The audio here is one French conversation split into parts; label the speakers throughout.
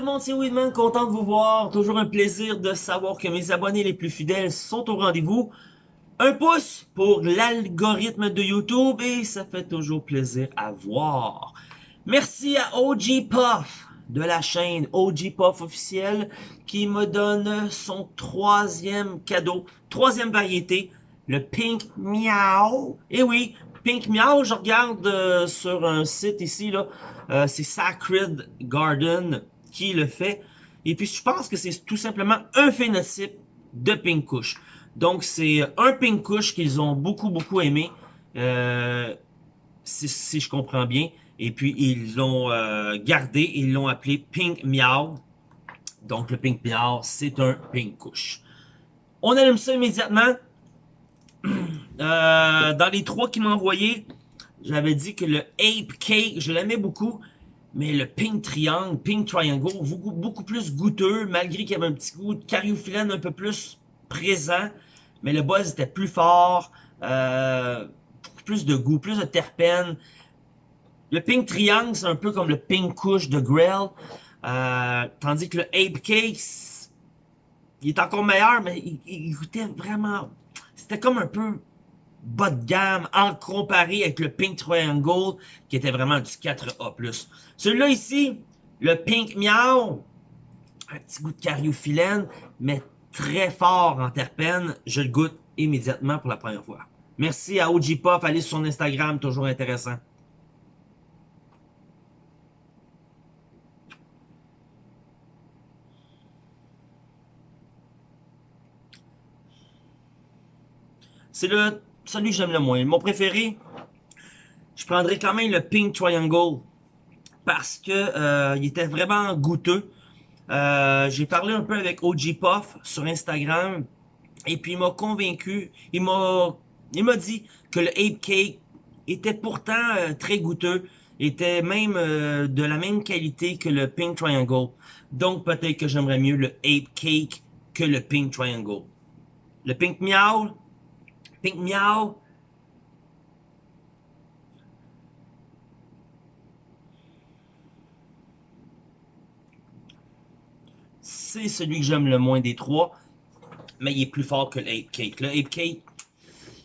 Speaker 1: tout le monde, c'est Weedman, content de vous voir. Toujours un plaisir de savoir que mes abonnés les plus fidèles sont au rendez-vous. Un pouce pour l'algorithme de YouTube et ça fait toujours plaisir à voir. Merci à OG Puff de la chaîne OG Puff officielle qui me donne son troisième cadeau, troisième variété, le Pink Meow. Et oui, Pink Meow, je regarde euh, sur un site ici, là, euh, c'est Sacred Garden qui le fait. Et puis je pense que c'est tout simplement un phénotype de Pink Kush. Donc c'est un Pink Kush qu'ils ont beaucoup beaucoup aimé, euh, si, je comprends bien. Et puis ils l'ont euh, gardé, ils l'ont appelé Pink Meow. Donc le Pink Meow, c'est un Pink Kush. On allume ça immédiatement. Euh, dans les trois qui m'ont envoyé, j'avais dit que le Ape Cake, je l'aimais beaucoup. Mais le Pink Triangle, Pink Triangle, beaucoup, plus goûteux, malgré qu'il y avait un petit goût de cariophyllène un peu plus présent. Mais le buzz était plus fort, euh, plus de goût, plus de terpènes. Le Pink Triangle, c'est un peu comme le Pink Kush de Grell. Euh, tandis que le Ape Cake, il est encore meilleur, mais il goûtait vraiment... C'était comme un peu bas de gamme en comparé avec le Pink Triangle qui était vraiment du 4A+. Celui-là ici, le Pink Meow, un petit goût de cariophyllène, mais très fort en terpène. Je le goûte immédiatement pour la première fois. Merci à OG Puff, allez sur son Instagram, toujours intéressant. C'est le celui que j'aime le moins. Mon préféré, je prendrais quand même le Pink Triangle parce que euh, était vraiment goûteux. Euh, j'ai parlé un peu avec OG Puff sur Instagram et puis il m'a convaincu. Il m'a il m'a dit que le Ape Cake était pourtant euh, très goûteux, était même de la même qualité que le Pink Triangle. Donc peut-être que j'aimerais mieux le Ape Cake que le Pink Triangle. Le Pink Meow, Pink Meow. C'est celui que j'aime le moins des trois. Mais il est plus fort que l'Ape Cake. Le Ape Cake,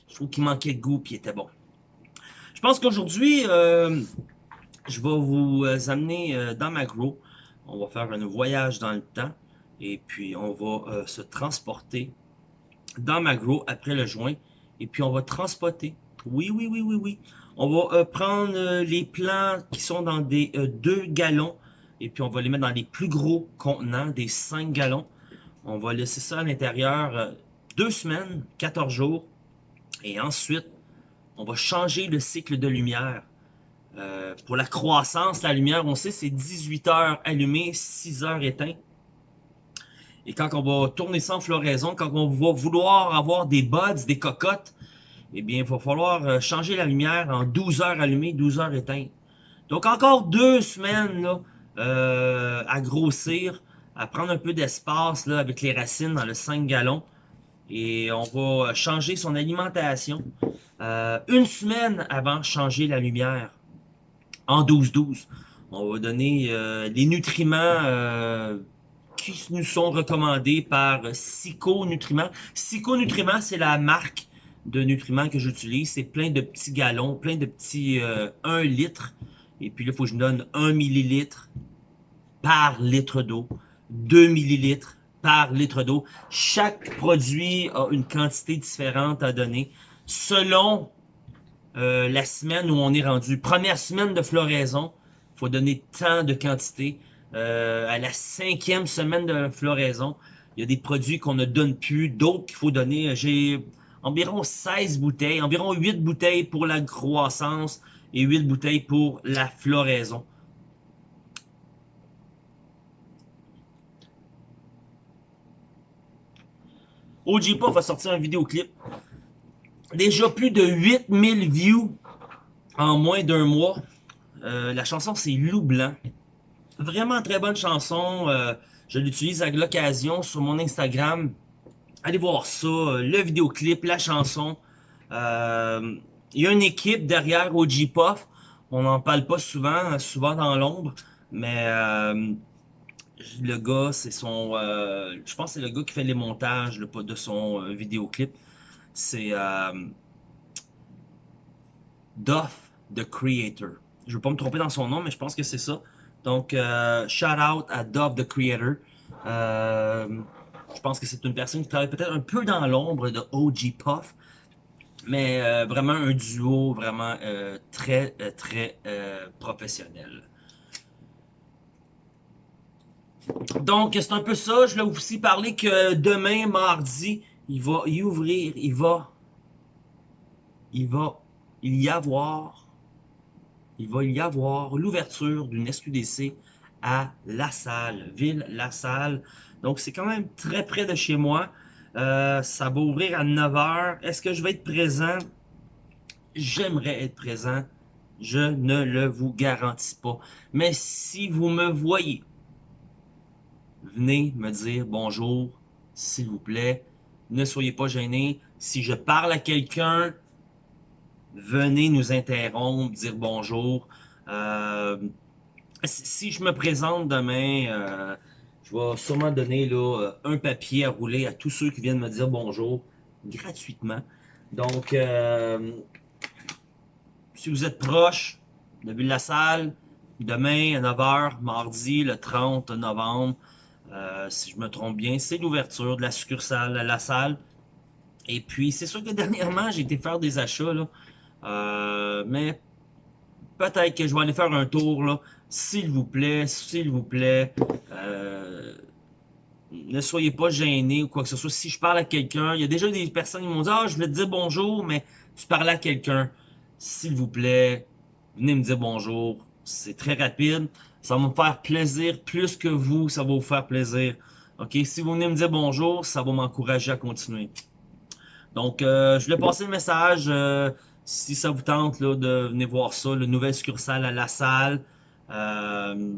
Speaker 1: je trouve qu'il manquait de goût puis il était bon. Je pense qu'aujourd'hui, euh, je vais vous euh, amener euh, dans ma grow. On va faire un voyage dans le temps. Et puis, on va se transporter dans ma grow après le joint et puis on va transporter. Oui, oui, oui, oui, oui. On va euh, prendre euh, les plants qui sont dans des 2 euh, gallons et puis on va les mettre dans les plus gros contenants, des 5 gallons. On va laisser ça à l'intérieur deux semaines, 14 jours. Et ensuite, on va changer le cycle de lumière. pour la croissance, la lumière, on sait, c'est 18 heures allumées, 6 heures éteintes. Et quand on va tourner sans floraison, quand on va vouloir avoir des buds, des cocottes, eh bien, il va falloir euh, changer la lumière en 12 heures allumées, 12 heures éteintes. Donc, encore deux semaines là, euh, à grossir, à prendre un peu d'espace avec les racines dans le 5 gallons. Et on va changer son alimentation euh, une semaine avant de changer la lumière en 12-12. On va donner les nutriments qui nous sont recommandés par Psycho Nutriments. Psycho Nutriments, c'est la marque de nutriments que j'utilise. C'est plein de petits gallons, plein de petits 1 euh, litre. Et puis là, il faut que je donne 1 millilitre par litre d'eau, 2 millilitres par litre d'eau. Chaque produit a une quantité différente à donner selon euh, la semaine où on est rendu. Première semaine de floraison, il faut donner tant de quantité. Euh, à la cinquième semaine de floraison. Il y a des produits qu'on ne donne plus, d'autres qu'il faut donner. J'ai environ 16 bouteilles, environ 8 bouteilles pour la croissance et 8 bouteilles pour la floraison. OG va sortir un vidéoclip. Déjà plus de 8000 views en moins d'un mois. Euh, la chanson, c'est Loup Blanc. Vraiment très bonne chanson. Euh, je l'utilise à l'occasion sur mon Instagram. Allez voir ça, euh, le vidéoclip, la chanson. Euh, il y a une équipe derrière OG Puff. On n'en parle pas souvent, souvent dans l'ombre. Mais le gars, c'est son... Je pense que c'est le gars qui fait les montages de son vidéoclip. C'est Duff, the Creator. Je ne veux pas me tromper dans son nom, mais je pense que c'est ça. Donc, shout out à Duff, the Creator. je pense que c'est une personne qui travaille peut-être un peu dans l'ombre de OG Puff. Mais vraiment un duo vraiment très, très professionnel. Donc, c'est un peu ça. Je voulais aussi parler que demain, mardi, il va y ouvrir, il va, il va y avoir, il va y avoir l'ouverture d'une SQDC à La Salle, ville La Salle. Donc, c'est quand même très près de chez moi. Euh, ça va ouvrir à 9h. Est-ce que je vais être présent? J'aimerais être présent. Je ne le vous garantis pas. Mais si vous me voyez venez me dire bonjour, s'il vous plaît. Ne soyez pas gênés. Si je parle à quelqu'un, venez nous interrompre, dire bonjour. Euh, si je me présente demain, euh, je vais sûrement donner là, euh, un papier à rouler à tous ceux qui viennent me dire bonjour gratuitement. Donc, si vous êtes proche de Ville-la-Salle, demain à 9h, mardi le 30 novembre, si je me trompe bien, c'est l'ouverture de la succursale à la salle. Et puis, c'est sûr que dernièrement, j'ai été faire des achats, là. Euh, mais peut-être que je vais aller faire un tour, là. S'il vous plaît, s'il vous plaît, euh, ne soyez pas gênés ou quoi que ce soit. Si je parle à quelqu'un, il y a déjà des personnes qui m'ont dit « Ah, je vais te dire bonjour, mais tu parles à quelqu'un. S'il vous plaît, venez me dire bonjour. C'est très rapide. Ça va me faire plaisir plus que vous, ça va vous faire plaisir. OK? Si vous venez me dire bonjour, ça va m'encourager à continuer. Donc, euh, je voulais passer le message. Euh, si ça vous tente là, de venir voir ça, le nouvel succursale à la salle. Euh,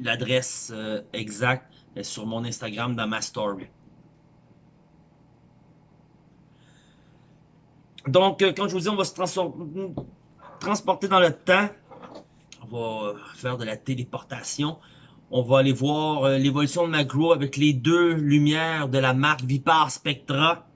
Speaker 1: l'adresse exacte est sur mon Instagram dans ma story. Donc, quand je vous dis, on va se transporter dans le temps va faire de la téléportation. On va aller voir euh, l'évolution de Magro avec les deux lumières de la marque Vipar Spectra.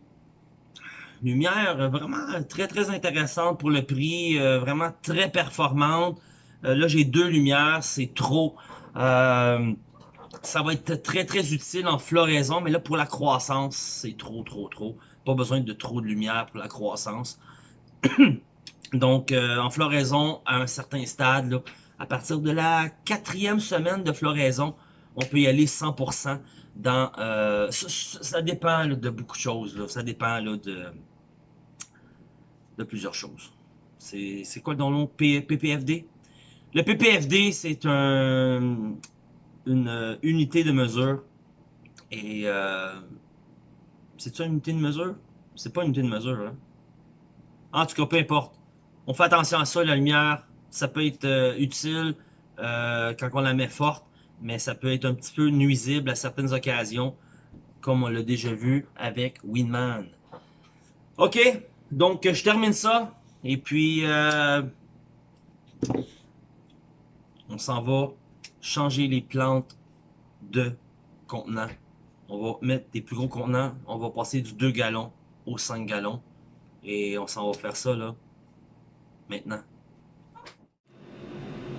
Speaker 1: Lumière vraiment très très intéressante pour le prix, euh, vraiment très performante. Euh, là j'ai deux lumières, c'est trop. ça va être très très utile en floraison, mais là pour la croissance, c'est trop trop trop. Pas besoin de trop de lumière pour la croissance. Donc en floraison, à un certain stade, à partir de la quatrième semaine de floraison, on peut y aller 100% dans... Euh, ça, dépend de beaucoup de choses. Ça dépend de, de plusieurs choses. C'est quoi le nom PPFD? Le PPFD, c'est un, une euh, unité de mesure. Et euh, c'est ça une unité de mesure? C'est pas une unité de mesure. Hein? En tout cas, peu importe. On fait attention à ça, la lumière, ça peut être euh, utile quand on la met forte, mais ça peut être un petit peu nuisible à certaines occasions, comme on l'a déjà vu avec Winman. Ok, donc je termine ça, et puis euh, on s'en va changer les plantes de contenant. On va mettre des plus gros contenants, on va passer du 2 gallons au 5 gallons, et on s'en va faire ça là, maintenant.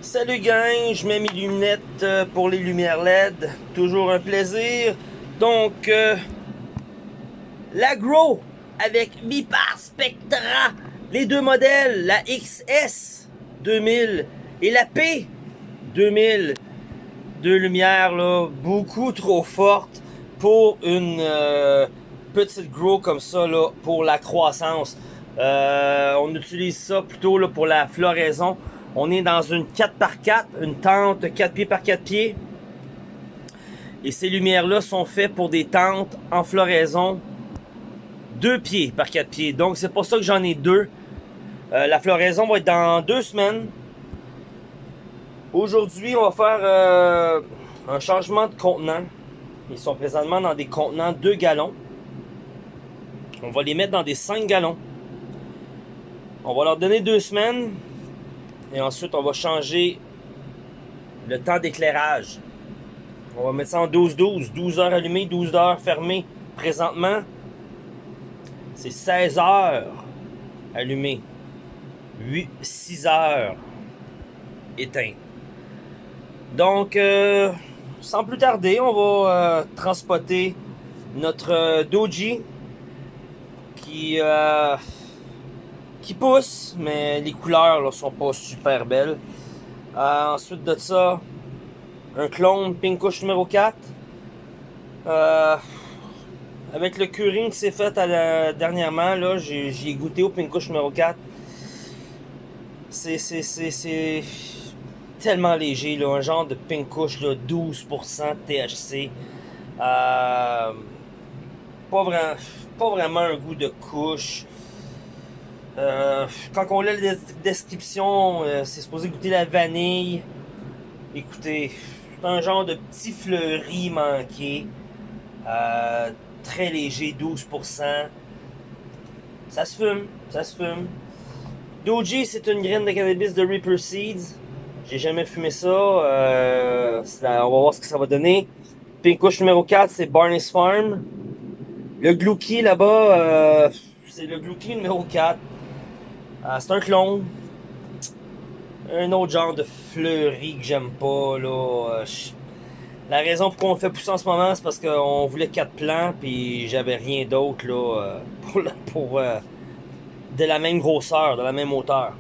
Speaker 1: Salut gang, je mets mes lunettes euh, pour les lumières LED, toujours un plaisir. Donc, euh, l'agro avec Vipar Spectra, les deux modèles, la XS 2000 et la P 2000. Deux lumières là, beaucoup trop fortes pour une euh, petite grow comme ça là, pour la croissance. on utilise ça plutôt là, pour la floraison. On est dans une 4x4, une tente 4 pieds par 4 pieds. Et ces lumières-là sont faites pour des tentes en floraison 2 pieds par 4 pieds. Donc c'est pour ça que j'en ai deux. Euh, la floraison va être dans deux semaines. Aujourd'hui, on va faire euh, un changement de contenant. Ils sont présentement dans des contenants 2 gallons. On va les mettre dans des 5 gallons. On va leur donner deux semaines. Et ensuite, on va changer le temps d'éclairage. On va mettre ça en 12-12. 12 heures allumées, 12 heures fermées. Présentement, c'est 16 heures allumées. 8, 6 heures éteintes. Donc, euh, sans plus tarder, on va euh, transporter notre euh, Doji qui, euh, qui pousse, mais les couleurs là, sont pas super belles. Euh, ensuite de ça, un clone Pinkush numéro 4. Avec le curing qui s'est fait dernièrement, là, j'ai j'y goûté au Pinkush numéro 4. C'est, tellement léger, un genre de Pinkush, là, 12% THC. Euh, pas, vraiment, un goût de couche. Euh, quand on lit la des- description, euh, c'est supposé goûter la vanille. Écoutez, c'est un genre de petit fleuri manqué. Très léger, 12%. Ça se fume, ça se fume. Doji, c'est une graine de cannabis de Reaper Seeds. J'ai jamais fumé ça. Euh, on va voir ce que ça va donner. Pinkush numéro 4, c'est Barney's Farm. Le Glouki là-bas, euh, c'est le Glouki numéro 4. Euh, c'est un clone. Un autre genre de fleuri que j'aime pas. Là. Je- La raison pour qu'on le fait pousser en ce moment, c'est parce qu'on voulait quatre plants, puis j'avais rien d'autre là, euh, pour, euh, de la même grosseur, de la même hauteur.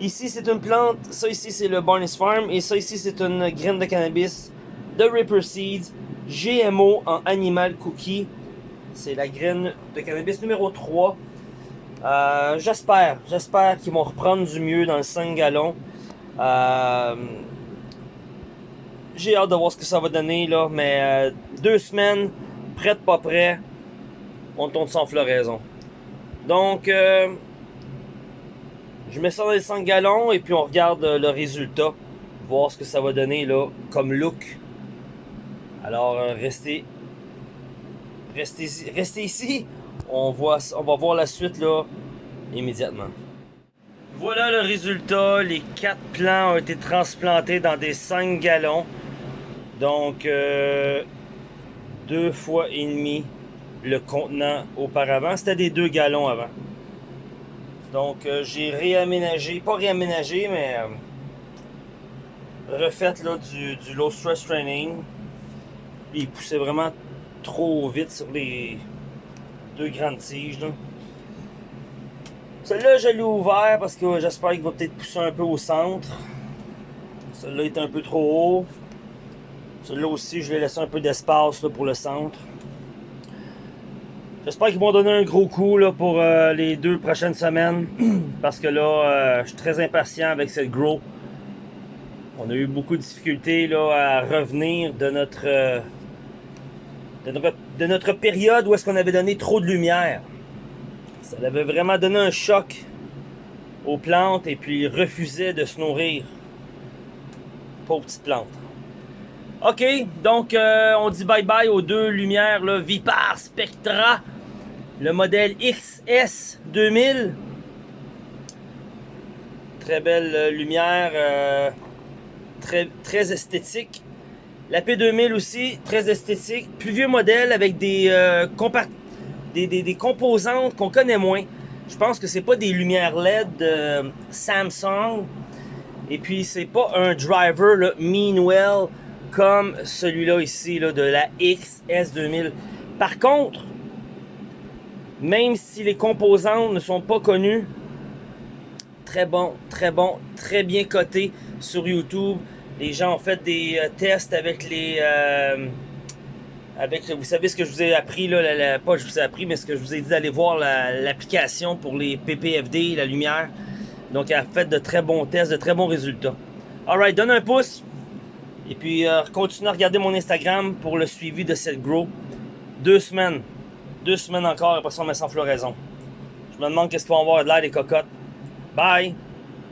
Speaker 1: Ici, c'est une plante. Ça ici, c'est le Barney's Farm. Et ça ici, c'est une graine de cannabis de Ripper Seeds. GMO en Animal Cookie. C'est la graine de cannabis numéro 3. Euh, j'espère, j'espère qu'ils vont reprendre du mieux dans le 5 gallons. Euh, j'ai hâte de voir ce que ça va donner là, mais euh, deux semaines, prêt pas prêt, on tourne sans floraison. Donc, euh, je mets ça dans les 5 gallons et puis on regarde euh, le résultat, voir ce que ça va donner là comme look. Alors, restez, restez, restez ici. On, on va voir la suite là immédiatement. Voilà le résultat. Les quatre plants ont été transplantés dans des 5 gallons. Donc, euh, deux fois et demi le contenant auparavant. C'était des 2 gallons avant. Donc, euh, j'ai réaménagé, pas réaménagé, mais euh, refait là, du, du low stress training. Il poussait vraiment trop vite sur les deux grandes tiges. là. Celui-là, je l'ai ouvert parce que j'espère qu'il va peut-être pousser un peu au centre. Celui-là est un peu trop haut. Celui-là aussi, je l'ai laissé un peu d'espace pour le centre. J'espère qu'ils vont donner un gros coup là, pour euh, les deux prochaines semaines. parce que là, euh, je suis très impatient avec cette grow. On a eu beaucoup de difficultés là, à revenir de notre, euh, de notre, de notre période où est-ce qu'on avait donné trop de lumière. Ça avait vraiment donné un choc aux plantes et puis ils refusaient de se nourrir. Pauvres petites plantes. Ok, donc euh, on dit bye bye aux deux lumières, Vipar Spectra, le modèle XS 2000. Très belle euh, lumière, euh, très, très esthétique. La P2000 aussi, très esthétique. Plus vieux modèle avec des, euh, des, des- composantes qu'on connaît moins. Je pense que c'est pas des lumières LED de Samsung. Et puis c'est pas un driver là, Meanwell comme celui-là ici là, de la XS2000. Par contre, même si les composantes ne sont pas connues, très bon, très bon, très bien coté sur YouTube. Les gens ont fait des euh, tests avec les. euh, avec, vous savez ce que je vous ai appris, là, la- la- pas je vous ai appris, mais ce que je vous ai dit d'aller voir la- l'application pour les PPFD, la lumière. Donc, elle a fait de très bons tests, de très bons résultats. Alright, donne un pouce. Et puis, euh, continue à regarder mon Instagram pour le suivi de cette grow. Deux semaines. Deux semaines encore, après ça, on met sans floraison. Je me demande qu'est-ce qu'ils vont avoir de l'air des cocottes. Bye!